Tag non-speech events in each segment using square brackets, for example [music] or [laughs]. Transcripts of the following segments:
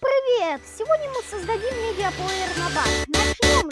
привет! Сегодня мы создадим медиаплеер на бас. Начнем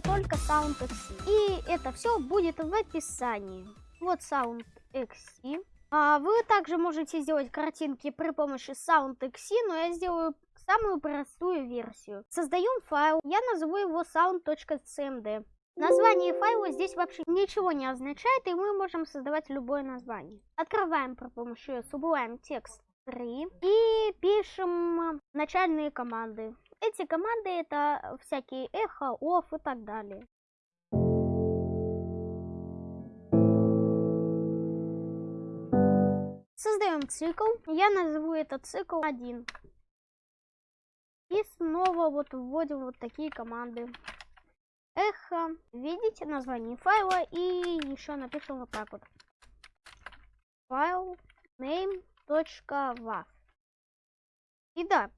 только SoundXC. И это все будет в описании. Вот SoundXC. А вы также можете сделать картинки при помощи SoundXC, но я сделаю самую простую версию. Создаем файл, я назову его sound.cmd. Название файла здесь вообще ничего не означает, и мы можем создавать любое название. Открываем при помощи Sublime Text 3 и пишем начальные команды. Эти команды это всякие эхо, оф и так далее. Создаем цикл. Я назову этот цикл 1. И снова вот вводим вот такие команды. Эхо. Видите название файла и еще напишем вот так вот. Файл name.wav. И да,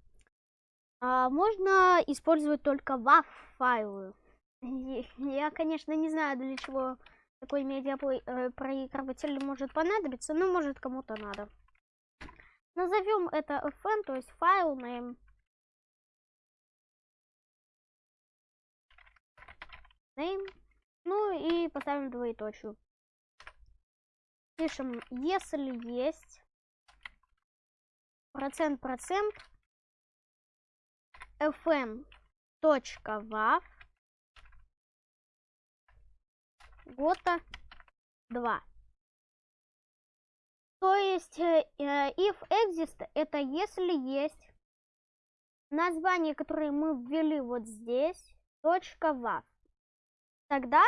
а, можно использовать только WAV файлы. [laughs] Я, конечно, не знаю, для чего такой медиапроигрыватель может понадобиться, но может кому-то надо. Назовем это fn, то есть файл name. Name. Ну и поставим двоеточию. Пишем, если есть процент процент fn гота 2. То есть э, э, if exist это если есть название, которое мы ввели вот здесь, точка wav. Тогда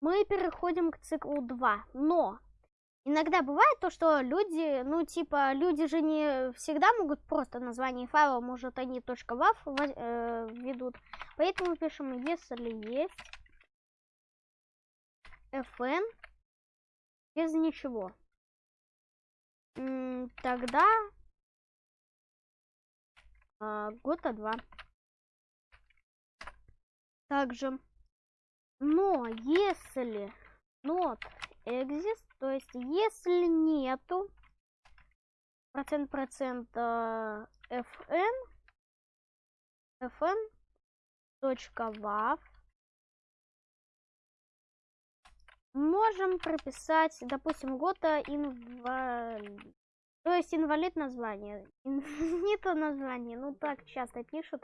мы переходим к циклу 2. Но иногда бывает то, что люди, ну типа, люди же не всегда могут просто название файла, может они .wav э, введут. Поэтому пишем, если есть fn без ничего. М, Тогда а, гота 2. Также, но если not exist, то есть если нету процент процента fn fn точка можем прописать, допустим, гота инвалид. То есть инвалид название. [laughs] Не то название, ну так часто пишут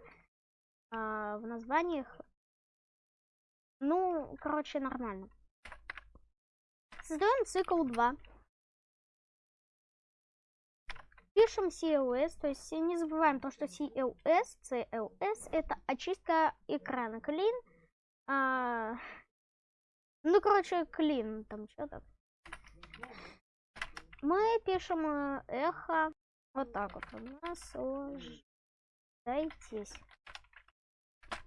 а, в названиях. Ну, короче, нормально. Создаем цикл 2. Пишем CLS, то есть не забываем то, что CLS, CLS это очистка экрана. Clean. а, ну, короче, clean там что-то. Мы пишем э, эхо вот так вот. Наслаждайтесь.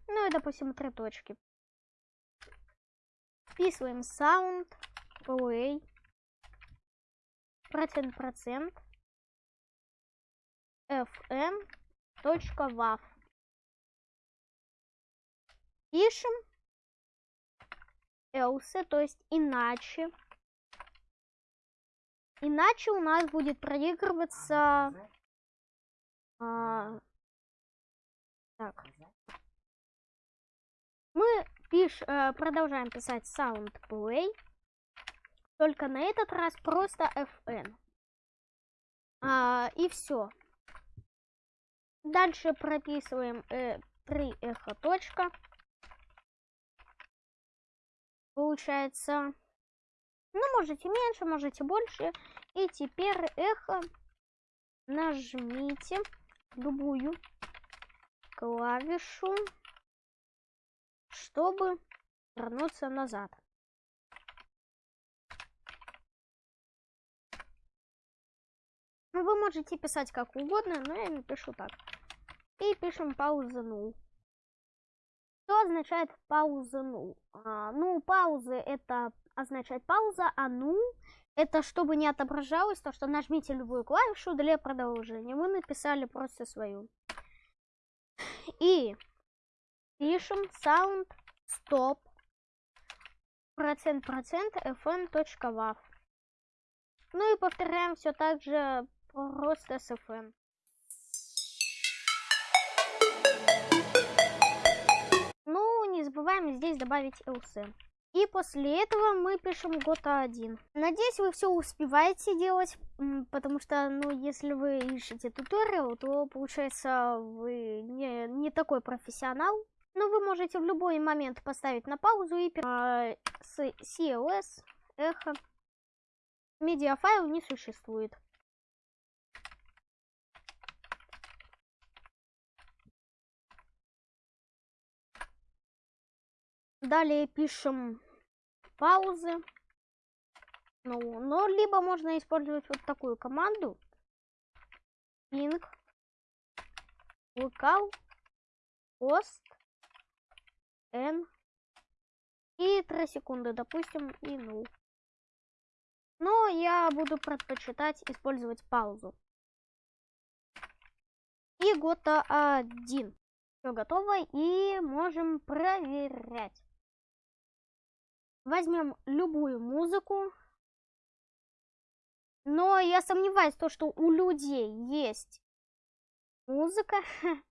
Ну и, допустим, три точки. Вписываем sound, play, процент процент, fn, точка wav. Пишем else, то есть иначе. Иначе у нас будет проигрываться... а, так. Мы пиш, э, продолжаем писать sound play. Только на этот раз просто fn. А, и все. Дальше прописываем э, 3 эхо точка. Получается, ну, можете меньше, можете больше. И теперь эхо нажмите любую клавишу, чтобы вернуться назад. Ну, Вы можете писать как угодно, но я напишу так. И пишем пауза null. Что означает пауза null? А, ну, паузы это означает пауза, а null Это чтобы не отображалось, то что нажмите любую клавишу для продолжения. Мы написали просто свою. И пишем sound stop процент процент fn.wav. Ну и повторяем все так же просто с fn. Забываем здесь добавить else. И после этого мы пишем Гота 1. Надеюсь, вы все успеваете делать, потому что, ну, если вы ищете туториал, то, получается, вы не, не такой профессионал. Но вы можете в любой момент поставить на паузу и а, с CLS, эхо. Медиафайл не существует. Далее пишем паузы. Ну, но либо можно использовать вот такую команду. Ping, local, post, n и 3 секунды, допустим, и 0. Но я буду предпочитать использовать паузу. И гота 1. Все готово и можем проверять. Возьмем любую музыку. Но я сомневаюсь, то, что у людей есть музыка. [laughs]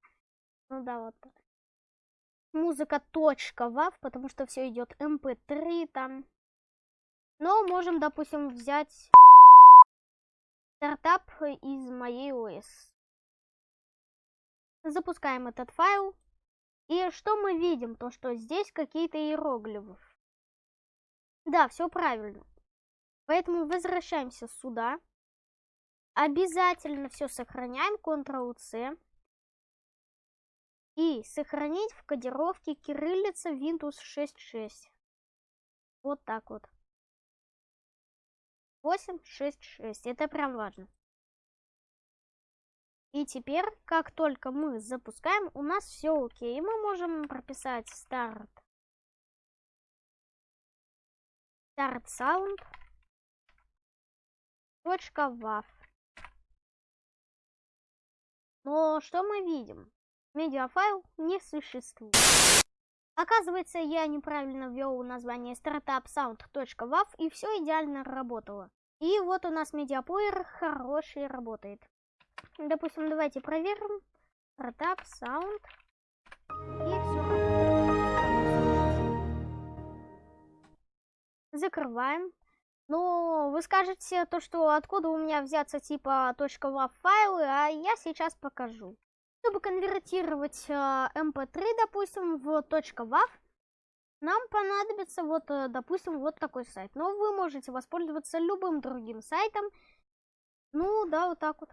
ну да, вот так. Музыка вав, потому что все идет mp3 эм там. Но можем, допустим, взять стартап из моей ОС. Запускаем этот файл. И что мы видим? То, что здесь какие-то иероглифы. Да, все правильно. Поэтому возвращаемся сюда. Обязательно все сохраняем. Ctrl-C. И сохранить в кодировке кириллица Windows 6.6. Вот так вот. 8.6.6. Это прям важно. И теперь, как только мы запускаем, у нас все окей. Мы можем прописать старт start sound вав. Но что мы видим? Медиафайл не существует. Оказывается, я неправильно ввел название startupsound.wav и все идеально работало. И вот у нас медиаплеер хороший работает. Допустим, давайте проверим. Startup Sound. И закрываем. Но вы скажете то, что откуда у меня взяться типа .wav файлы, а я сейчас покажу. Чтобы конвертировать э, mp3, допустим, в .wav, нам понадобится вот, э, допустим, вот такой сайт. Но вы можете воспользоваться любым другим сайтом. Ну, да, вот так вот.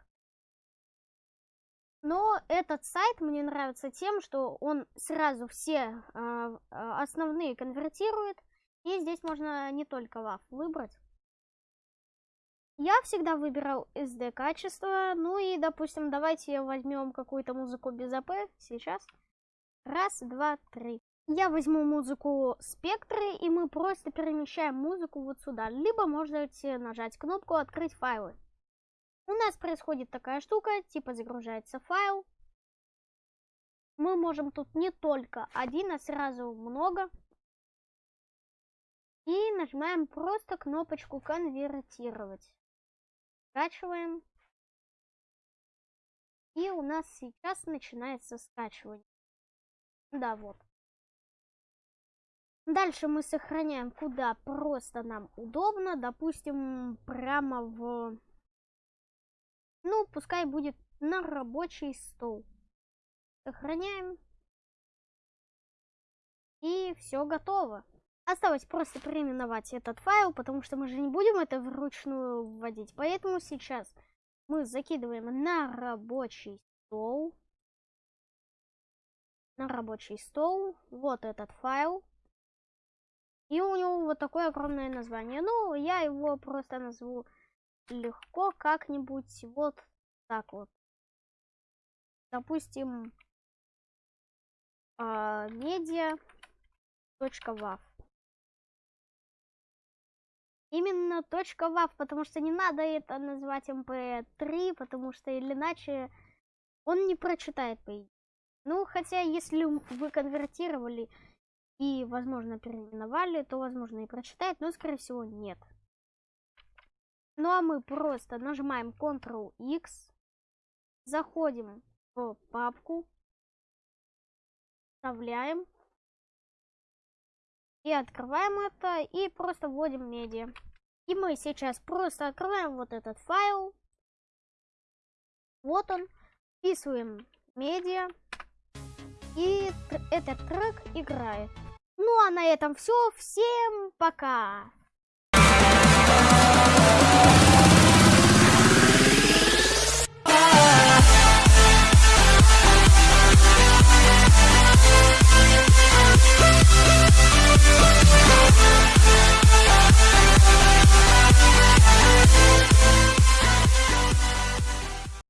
Но этот сайт мне нравится тем, что он сразу все э, основные конвертирует. И здесь можно не только WAV выбрать. Я всегда выбирал SD качество. Ну и, допустим, давайте возьмем какую-то музыку без АП сейчас. Раз, два, три. Я возьму музыку спектры, и мы просто перемещаем музыку вот сюда. Либо можете нажать кнопку «Открыть файлы». У нас происходит такая штука, типа загружается файл. Мы можем тут не только один, а сразу много. И нажимаем просто кнопочку конвертировать. Скачиваем. И у нас сейчас начинается скачивание. Да, вот. Дальше мы сохраняем, куда просто нам удобно. Допустим, прямо в... Ну, пускай будет на рабочий стол. Сохраняем. И все готово. Осталось просто переименовать этот файл, потому что мы же не будем это вручную вводить. Поэтому сейчас мы закидываем на рабочий стол. На рабочий стол. Вот этот файл. И у него вот такое огромное название. Ну, я его просто назову легко как-нибудь вот так вот. Допустим, медиа.wav. Именно точка .wav, потому что не надо это называть mp3, потому что иначе он не прочитает по идее. Ну, хотя, если вы конвертировали и, возможно, переименовали, то, возможно, и прочитает, но, скорее всего, нет. Ну, а мы просто нажимаем Ctrl-X, заходим в папку, вставляем и открываем это и просто вводим медиа. И мы сейчас просто открываем вот этот файл. Вот он. Вписываем медиа. И этот трек играет. Ну а на этом все. Всем пока!